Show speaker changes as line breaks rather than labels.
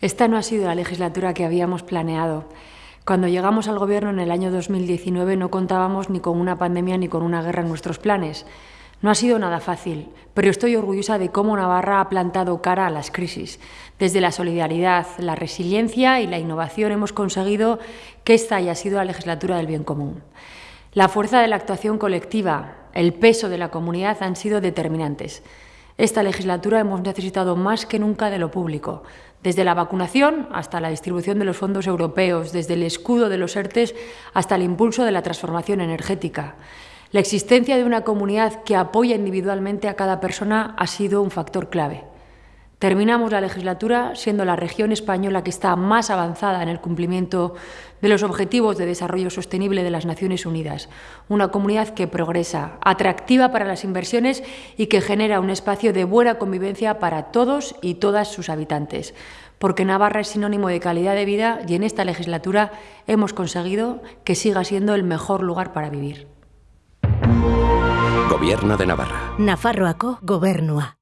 Esta no ha sido la legislatura que habíamos planeado. Cuando llegamos al Gobierno en el año 2019 no contábamos ni con una pandemia ni con una guerra en nuestros planes. No ha sido nada fácil, pero estoy orgullosa de cómo Navarra ha plantado cara a las crisis. Desde la solidaridad, la resiliencia y la innovación hemos conseguido que esta haya sido la legislatura del bien común. La fuerza de la actuación colectiva, el peso de la comunidad han sido determinantes. Esta legislatura hemos necesitado más que nunca de lo público, desde la vacunación hasta la distribución de los fondos europeos, desde el escudo de los ERTES hasta el impulso de la transformación energética. La existencia de una comunidad que apoya individualmente a cada persona ha sido un factor clave. Terminamos la legislatura siendo la región española que está más avanzada en el cumplimiento de los Objetivos de Desarrollo Sostenible de las Naciones Unidas, una comunidad que progresa, atractiva para las inversiones y que genera un espacio de buena convivencia para todos y todas sus habitantes, porque Navarra es sinónimo de calidad de vida y en esta legislatura hemos conseguido que siga siendo el mejor lugar para vivir.
Gobierno de Navarra.
Nafarroako gobernua.